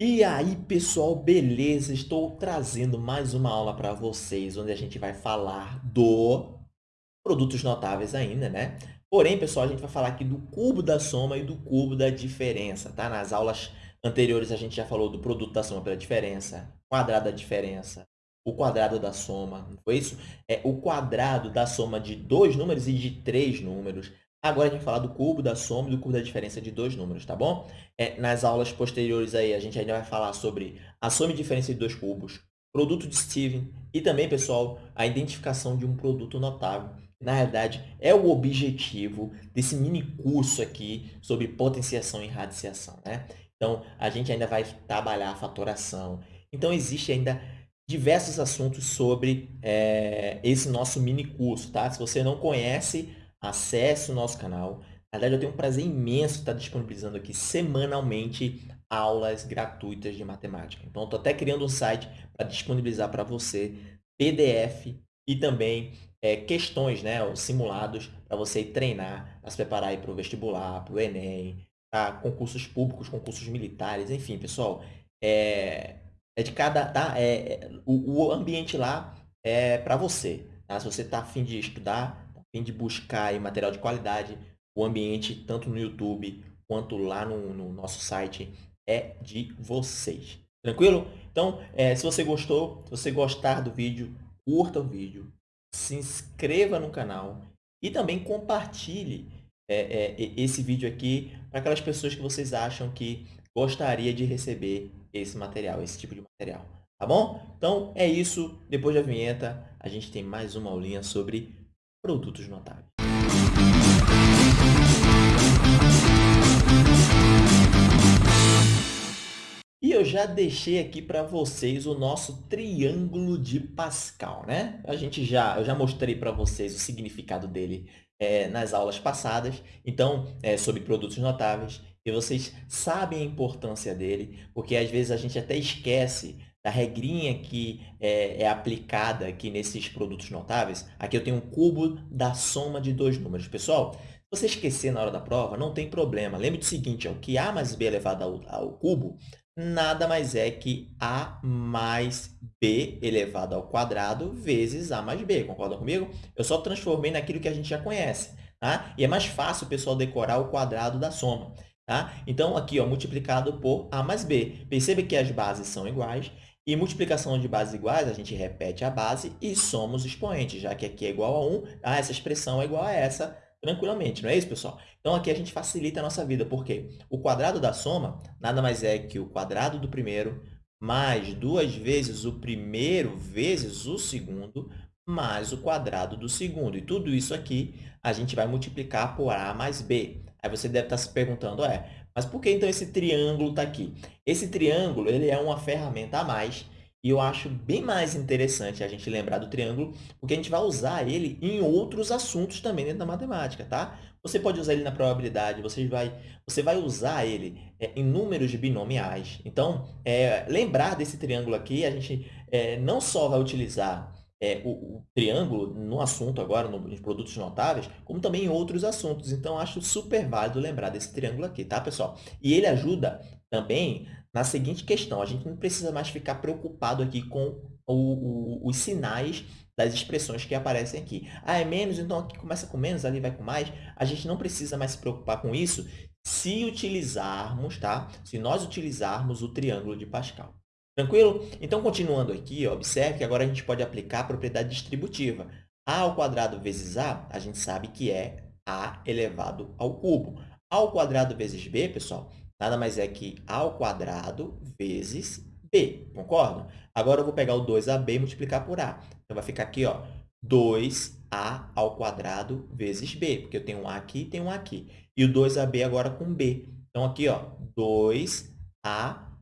E aí, pessoal, beleza? Estou trazendo mais uma aula para vocês, onde a gente vai falar do produtos notáveis ainda, né? Porém, pessoal, a gente vai falar aqui do cubo da soma e do cubo da diferença, tá? Nas aulas anteriores, a gente já falou do produto da soma pela diferença, quadrado da diferença, o quadrado da soma, não foi isso? É o quadrado da soma de dois números e de três números. Agora a gente vai falar do cubo da soma e do cubo da diferença de dois números, tá bom? É, nas aulas posteriores aí, a gente ainda vai falar sobre a soma e diferença de dois cubos, produto de Steven e também, pessoal, a identificação de um produto notável. Na realidade, é o objetivo desse mini curso aqui sobre potenciação e radiciação, né? Então, a gente ainda vai trabalhar a fatoração. Então, existe ainda diversos assuntos sobre é, esse nosso mini curso, tá? Se você não conhece, acesse o nosso canal. Na verdade, eu tenho um prazer imenso estar disponibilizando aqui semanalmente aulas gratuitas de matemática. Então, estou até criando um site para disponibilizar para você PDF e também é, questões, né, simulados, para você treinar, para se preparar para o vestibular, para o Enem, para concursos públicos, concursos militares, enfim, pessoal, é, é de cada... Tá, é, o, o ambiente lá é para você. Tá? Se você está afim de estudar, fim de buscar aí material de qualidade, o ambiente, tanto no YouTube quanto lá no, no nosso site, é de vocês. Tranquilo? Então, é, se você gostou, se você gostar do vídeo, curta o vídeo, se inscreva no canal e também compartilhe é, é, esse vídeo aqui para aquelas pessoas que vocês acham que gostaria de receber esse material, esse tipo de material. Tá bom? Então, é isso. Depois da vinheta, a gente tem mais uma aulinha sobre produtos notáveis. E eu já deixei aqui para vocês o nosso triângulo de Pascal, né? A gente já, eu já mostrei para vocês o significado dele é, nas aulas passadas, então, é, sobre produtos notáveis, e vocês sabem a importância dele, porque às vezes a gente até esquece da regrinha que é, é, aplicada aqui nesses produtos notáveis, aqui eu tenho um cubo da soma de dois números. Pessoal, se você esquecer na hora da prova, não tem problema. Lembre do seguinte, ó, que a mais b elevado ao, ao cubo nada mais é que a mais b elevado ao quadrado vezes a mais b. Concordam comigo? Eu só transformei naquilo que a gente já conhece. Tá? E é mais fácil pessoal decorar o quadrado da soma. Tá? Então, aqui, ó, multiplicado por a mais b. Perceba que as bases são iguais e multiplicação de bases iguais, a gente repete a base e soma os expoentes, já que aqui é igual a 1, ah, essa expressão é igual a essa tranquilamente, não é isso, pessoal? Então, aqui a gente facilita a nossa vida, porque o quadrado da soma nada mais é que o quadrado do primeiro mais duas vezes o primeiro vezes o segundo mais o quadrado do segundo. E tudo isso aqui a gente vai multiplicar por A mais B. Aí você deve estar se perguntando, é, mas por que então esse triângulo está aqui? Esse triângulo ele é uma ferramenta a mais e eu acho bem mais interessante a gente lembrar do triângulo, porque a gente vai usar ele em outros assuntos também dentro da matemática, tá? Você pode usar ele na probabilidade, você vai, você vai usar ele é, em números binomiais. Então, é, lembrar desse triângulo aqui, a gente é, não só vai utilizar é, o, o, triângulo no assunto agora, no, nos produtos notáveis, como também em outros assuntos. Então, acho super válido lembrar desse triângulo aqui, tá, pessoal? E ele ajuda também na seguinte questão. A gente não precisa mais ficar preocupado aqui com o, os sinais das expressões que aparecem aqui. Ah, é menos, então aqui começa com menos, ali vai com mais. A gente não precisa mais se preocupar com isso se utilizarmos, tá? Se nós utilizarmos o triângulo de Pascal. Tranquilo? Então, continuando aqui, observe que agora a gente pode aplicar a propriedade distributiva. a ao quadrado vezes a, a gente sabe que é a elevado ao cubo. a ao quadrado vezes b, pessoal, nada mais é que a ao quadrado vezes b, concorda? Agora, eu vou pegar o 2ab e multiplicar por a. Então, vai ficar aqui, ó, 2a ao quadrado vezes b, porque eu tenho um a aqui e tenho um a aqui. E o 2ab agora com b. Então, aqui, ó, 2a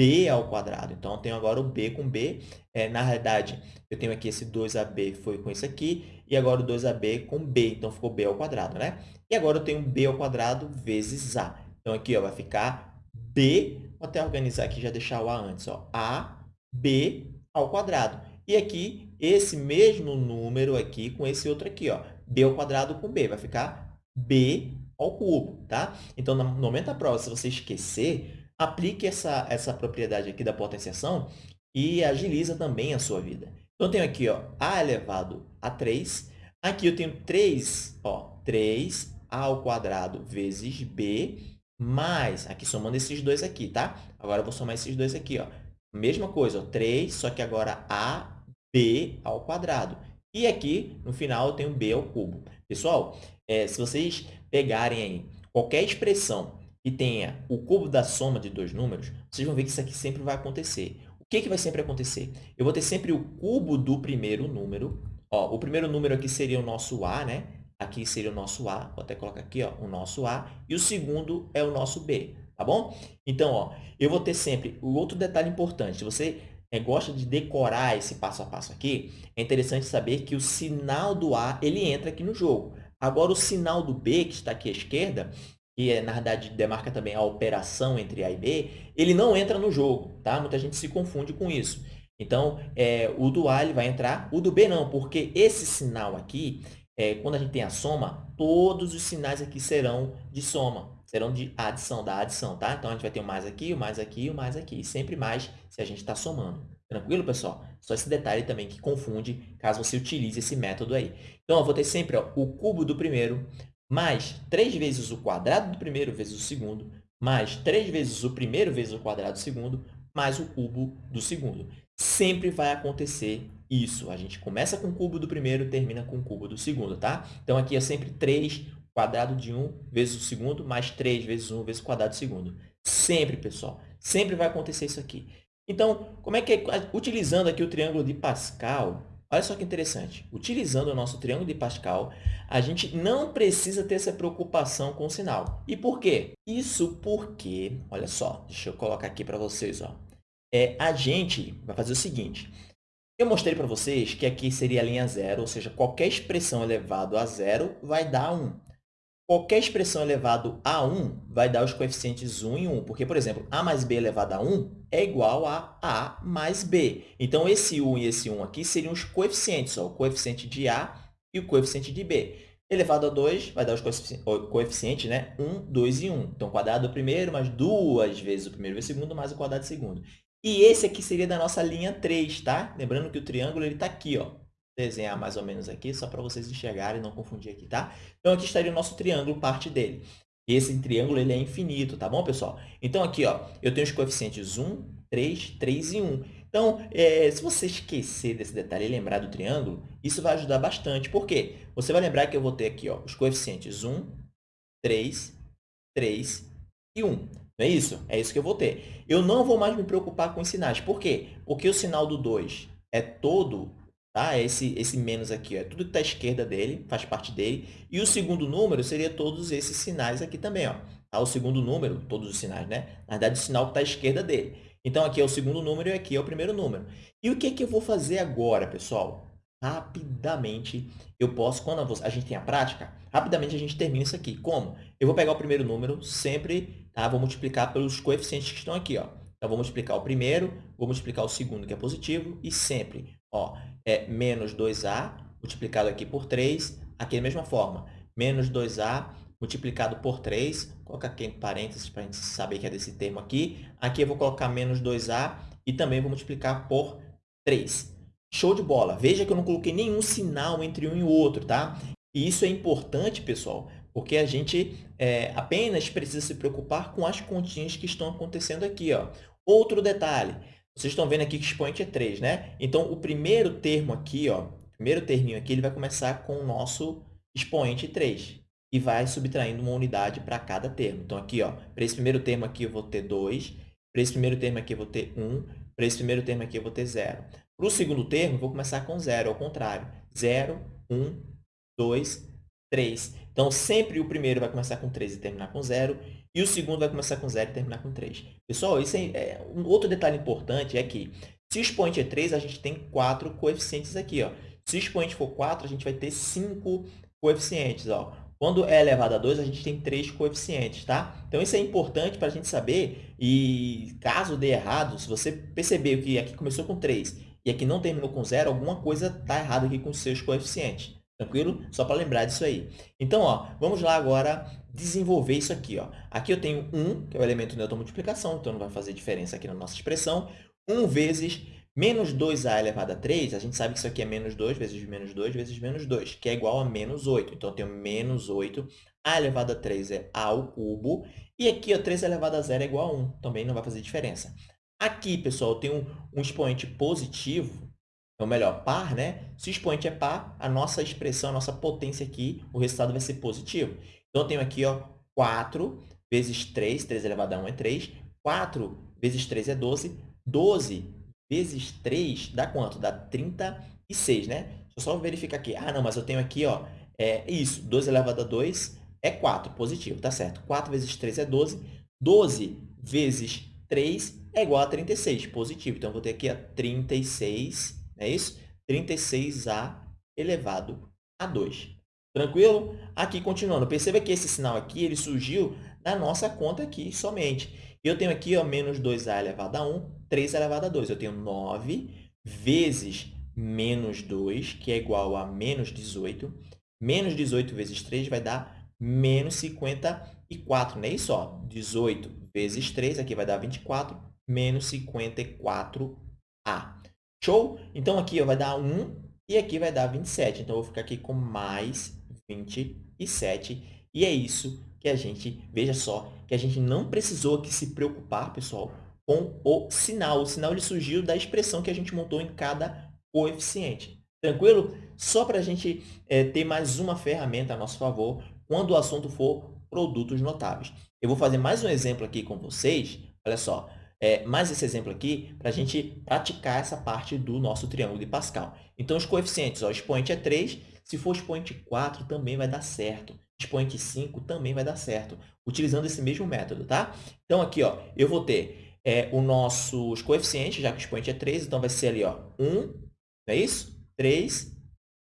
b ao quadrado. Então, eu tenho agora o b com b. É, na realidade, eu tenho aqui esse 2ab foi com isso aqui, e agora o 2ab com b, então ficou b ao quadrado, né? E agora eu tenho b ao quadrado vezes a. Então, aqui ó, vai ficar b, vou até organizar aqui já deixar o a antes, ó, a, b ao quadrado. E aqui, esse mesmo número aqui com esse outro aqui, ó, b ao quadrado com b, vai ficar b ao cubo, tá? Então, no momento da prova, se você esquecer, aplique essa, essa propriedade aqui da potenciação e agiliza também a sua vida. Então, eu tenho aqui ó, a elevado a 3. Aqui eu tenho 3, ó, 3 ao quadrado vezes b, mais, aqui somando esses dois aqui, tá? Agora, eu vou somar esses dois aqui, ó. Mesma coisa, ó, 3, só que agora ab ao quadrado. E aqui, no final, eu tenho b ao cubo. Pessoal, é, se vocês pegarem aí qualquer expressão que tenha o cubo da soma de dois números, vocês vão ver que isso aqui sempre vai acontecer. O que, que vai sempre acontecer? Eu vou ter sempre o cubo do primeiro número. Ó, o primeiro número aqui seria o nosso a, né? Aqui seria o nosso A, vou até colocar aqui, ó, o nosso A, e o segundo é o nosso B, tá bom? Então, ó, eu vou ter sempre o outro detalhe importante, se você é, gosta de decorar esse passo a passo aqui, é interessante saber que o sinal do A, ele entra aqui no jogo. Agora, o sinal do B, que está aqui à esquerda, que é, na verdade demarca também a operação entre A e B, ele não entra no jogo, tá? Muita gente se confunde com isso. Então, é, o do A ele vai entrar, o do B não, porque esse sinal aqui, é, quando a gente tem a soma, todos os sinais aqui serão de soma, serão de adição, da adição, tá? Então, a gente vai ter o mais aqui, o mais aqui, o mais aqui, sempre mais se a gente está somando. Tranquilo, pessoal? Só esse detalhe também que confunde caso você utilize esse método aí. Então, eu vou ter sempre ó, o cubo do primeiro mais 3 vezes o quadrado do primeiro vezes o segundo, mais 3 vezes o primeiro vezes o quadrado do segundo, mais o cubo do segundo. Sempre vai acontecer isso. A gente começa com o cubo do primeiro, termina com o cubo do segundo, tá? Então, aqui é sempre 3 quadrado de 1 vezes o segundo, mais 3 vezes 1 vezes o quadrado do segundo. Sempre, pessoal. Sempre vai acontecer isso aqui. Então, como é que é? Utilizando aqui o triângulo de Pascal, olha só que interessante. Utilizando o nosso triângulo de Pascal, a gente não precisa ter essa preocupação com o sinal. E por quê? Isso porque, olha só, deixa eu colocar aqui para vocês, ó. É, a gente vai fazer o seguinte, eu mostrei para vocês que aqui seria a linha zero, ou seja, qualquer expressão elevado a zero vai dar 1. Qualquer expressão elevado a 1 vai dar os coeficientes 1 e 1, porque, por exemplo, a mais b elevado a 1 é igual a a mais b. Então, esse 1 e esse 1 aqui seriam os coeficientes, ó, o coeficiente de a e o coeficiente de b. Elevado a 2 vai dar os coeficientes, né? 1, 2 e 1. Então, quadrado do primeiro mais duas vezes o primeiro vezes o segundo, mais o quadrado do segundo. E esse aqui seria da nossa linha 3, tá? Lembrando que o triângulo está aqui, ó. Desenhar mais ou menos aqui, só para vocês enxergarem e não confundir aqui, tá? Então, aqui estaria o nosso triângulo, parte dele. Esse triângulo ele é infinito, tá bom, pessoal? Então, aqui, ó, eu tenho os coeficientes 1, 3, 3 e 1. Então, é, se você esquecer desse detalhe e lembrar do triângulo, isso vai ajudar bastante. Por quê? Você vai lembrar que eu vou ter aqui ó, os coeficientes 1, 3, 3 e 1. Não é isso? É isso que eu vou ter. Eu não vou mais me preocupar com os sinais. Por quê? Porque o sinal do 2 é todo, tá? Esse, esse menos aqui, ó, é tudo que está à esquerda dele, faz parte dele. E o segundo número seria todos esses sinais aqui também. Ó. Tá? O segundo número, todos os sinais, né? Na verdade, o sinal que está à esquerda dele. Então, aqui é o segundo número e aqui é o primeiro número. E o que, é que eu vou fazer agora, pessoal? Rapidamente, eu posso, quando a gente tem a prática, rapidamente a gente termina isso aqui. Como? Eu vou pegar o primeiro número, sempre Tá? Vou multiplicar pelos coeficientes que estão aqui. Ó. Então, vou multiplicar o primeiro, vou multiplicar o segundo, que é positivo, e sempre ó, é menos 2a multiplicado aqui por 3, aqui da mesma forma. Menos 2a multiplicado por 3, vou colocar aqui em parênteses para a gente saber que é desse termo aqui. Aqui eu vou colocar menos 2a e também vou multiplicar por 3. Show de bola! Veja que eu não coloquei nenhum sinal entre um e o outro, tá? E isso é importante, pessoal, porque a gente é, apenas precisa se preocupar com as continhas que estão acontecendo aqui. Ó. Outro detalhe, vocês estão vendo aqui que o expoente é 3, né? Então, o primeiro termo aqui, ó, primeiro terminho aqui, ele vai começar com o nosso expoente 3 e vai subtraindo uma unidade para cada termo. Então, aqui, ó, para esse primeiro termo aqui, eu vou ter 2, para esse primeiro termo aqui, eu vou ter 1, para esse primeiro termo aqui, eu vou ter 0. Para o segundo termo, eu vou começar com 0, ao contrário. 0, 1, 2, 3. Então, sempre o primeiro vai começar com 3 e terminar com 0, e o segundo vai começar com 0 e terminar com 3. Pessoal, isso é, é, um outro detalhe importante é que, se o expoente é 3, a gente tem 4 coeficientes aqui. Ó. Se o expoente for 4, a gente vai ter 5 coeficientes. Ó. Quando é elevado a 2, a gente tem 3 coeficientes, tá? Então, isso é importante para a gente saber, e caso dê errado, se você percebeu que aqui começou com 3 e aqui não terminou com 0, alguma coisa está errada aqui com os seus coeficientes. Tranquilo? Só para lembrar disso aí. Então, ó, vamos lá agora desenvolver isso aqui. Ó. Aqui eu tenho 1, que é o elemento neutro multiplicação, então não vai fazer diferença aqui na nossa expressão. 1 vezes menos 2a elevado a 3, a gente sabe que isso aqui é menos 2 vezes menos 2 vezes menos 2, que é igual a menos 8. Então, eu tenho menos 8. a elevado a 3 é a ao cubo. E aqui, ó, 3 elevado a 0 é igual a 1. Também não vai fazer diferença. Aqui, pessoal, eu tenho um, um expoente positivo, ou melhor, par, né? Se o expoente é par, a nossa expressão, a nossa potência aqui, o resultado vai ser positivo. Então, eu tenho aqui ó, 4 vezes 3, 3 elevado a 1 é 3. 4 vezes 3 é 12. 12 vezes 3 dá quanto? Dá 36, né? Deixa eu só verificar aqui. Ah, não, mas eu tenho aqui, ó, é isso, 12 elevado a 2 é 4, positivo, tá certo. 4 vezes 3 é 12. 12 vezes 3 é igual a 36, positivo. Então, eu vou ter aqui ó, 36 é isso? 36a elevado a 2. Tranquilo? Aqui, continuando, perceba que esse sinal aqui ele surgiu na nossa conta aqui somente. Eu tenho aqui ó, menos 2a elevado a 1, 3 elevado a 2. Eu tenho 9 vezes menos 2, que é igual a menos 18. Menos 18 vezes 3 vai dar menos 54, não é isso? Ó, 18 vezes 3, aqui vai dar 24, menos 54a. Show? Então, aqui vai dar 1 e aqui vai dar 27. Então, eu vou ficar aqui com mais 27. E é isso que a gente, veja só, que a gente não precisou aqui se preocupar, pessoal, com o sinal. O sinal ele surgiu da expressão que a gente montou em cada coeficiente. Tranquilo? Só para a gente é, ter mais uma ferramenta a nosso favor quando o assunto for produtos notáveis. Eu vou fazer mais um exemplo aqui com vocês. Olha só, é, mais esse exemplo aqui para a gente praticar essa parte do nosso triângulo de Pascal. Então, os coeficientes, ó, o expoente é 3, se for expoente 4, também vai dar certo. Expoente 5 também vai dar certo, utilizando esse mesmo método, tá? Então, aqui, ó, eu vou ter é, os nossos coeficientes, já que o expoente é 3, então vai ser ali, ó, 1, não é isso? 3,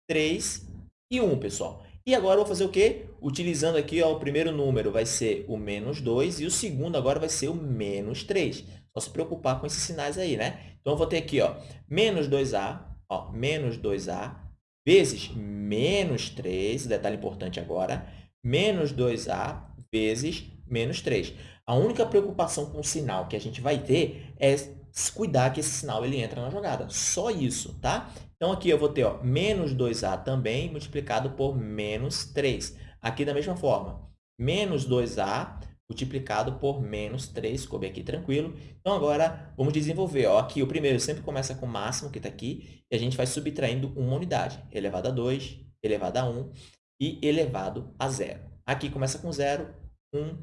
3 e 1, pessoal. E agora eu vou fazer o quê? Utilizando aqui ó, o primeiro número vai ser o menos 2 e o segundo agora vai ser o menos 3. Só se preocupar com esses sinais aí, né? Então, eu vou ter aqui ó, menos 2a, ó, menos 2a, vezes menos 3, detalhe importante agora, menos 2a vezes menos 3. A única preocupação com o sinal que a gente vai ter é cuidar que esse sinal ele entra na jogada. Só isso, tá? Então, aqui eu vou ter ó, menos 2a também multiplicado por menos 3. Aqui da mesma forma, menos 2a multiplicado por menos 3, coube aqui tranquilo. Então, agora, vamos desenvolver. Ó, aqui, o primeiro sempre começa com o máximo, que está aqui, e a gente vai subtraindo uma unidade, elevado a 2, elevado a 1 e elevado a 0. Aqui começa com 0, 1,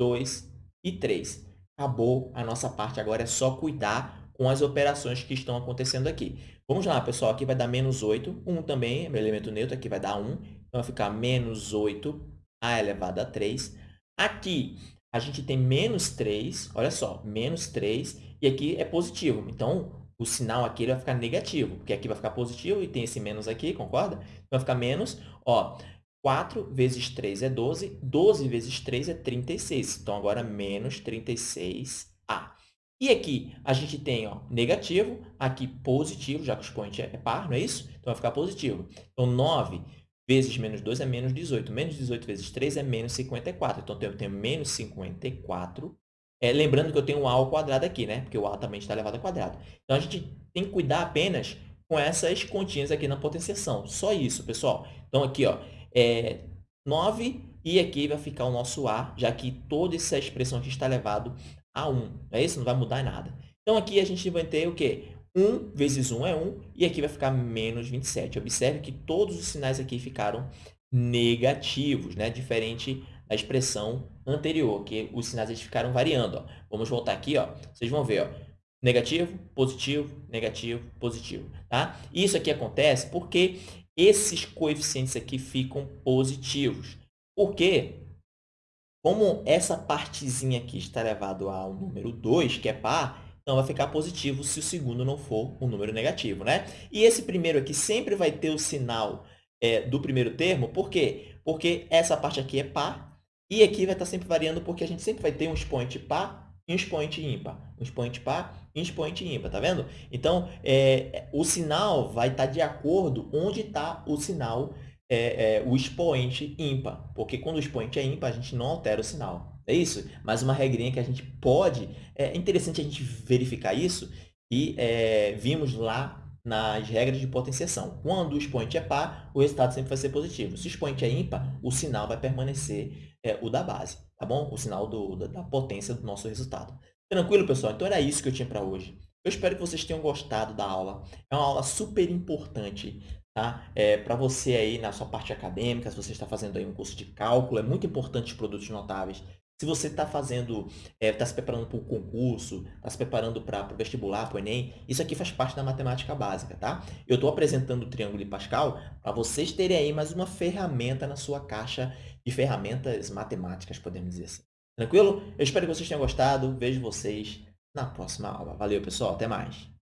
2 e 3 acabou a nossa parte. Agora é só cuidar com as operações que estão acontecendo aqui. Vamos lá, pessoal. Aqui vai dar menos 8. 1 também meu elemento neutro. Aqui vai dar 1. Então, vai ficar menos 8 a elevado a 3. Aqui, a gente tem menos 3. Olha só, menos 3. E aqui é positivo. Então, o sinal aqui vai ficar negativo. Porque aqui vai ficar positivo e tem esse menos aqui, concorda? Então, vai ficar menos. Ó, 4 vezes 3 é 12, 12 vezes 3 é 36. Então, agora, menos 36a. E aqui, a gente tem ó, negativo, aqui positivo, já que o expoente é par, não é isso? Então, vai ficar positivo. Então, 9 vezes menos 2 é menos 18. Menos 18 vezes 3 é menos 54. Então, eu tenho menos 54. É, lembrando que eu tenho um a ao quadrado aqui, né? Porque o a também está elevado ao quadrado. Então, a gente tem que cuidar apenas com essas continhas aqui na potenciação. Só isso, pessoal. Então, aqui, ó, é 9 e aqui vai ficar o nosso A, já que toda essa expressão aqui está elevado a 1. É isso? Não vai mudar nada. Então, aqui a gente vai ter o quê? 1 vezes 1 é 1, e aqui vai ficar menos 27. Observe que todos os sinais aqui ficaram negativos, né? diferente da expressão anterior, que os sinais eles ficaram variando. Ó. Vamos voltar aqui, ó. vocês vão ver. Ó. Negativo, positivo, negativo, positivo. Tá? Isso aqui acontece porque esses coeficientes aqui ficam positivos. Por quê? Como essa partezinha aqui está elevado ao número 2, que é par, então vai ficar positivo se o segundo não for um número negativo. Né? E esse primeiro aqui sempre vai ter o sinal é, do primeiro termo. Por quê? Porque essa parte aqui é par e aqui vai estar sempre variando porque a gente sempre vai ter um expoente par e um expoente ímpar. Um expoente par e um expoente ímpar, tá vendo? Então, é, o sinal vai estar de acordo onde está o sinal é, é, o expoente ímpar, porque quando o expoente é ímpar, a gente não altera o sinal. É isso? Mas uma regrinha que a gente pode... É interessante a gente verificar isso e é, vimos lá nas regras de potenciação. Quando o expoente é par, o resultado sempre vai ser positivo. Se o expoente é ímpar, o sinal vai permanecer é, o da base, tá bom? O sinal do, da, da potência do nosso resultado. Tranquilo, pessoal? Então, era isso que eu tinha para hoje. Eu espero que vocês tenham gostado da aula. É uma aula super importante tá? É, para você aí na sua parte acadêmica, se você está fazendo aí um curso de cálculo, é muito importante os produtos notáveis. Se você está fazendo, está é, tá se preparando para o concurso, está se preparando para o vestibular, para o Enem, isso aqui faz parte da matemática básica, tá? Eu estou apresentando o Triângulo de Pascal para vocês terem aí mais uma ferramenta na sua caixa de ferramentas matemáticas, podemos dizer assim. Tranquilo? Eu espero que vocês tenham gostado. Vejo vocês na próxima aula. Valeu, pessoal. Até mais.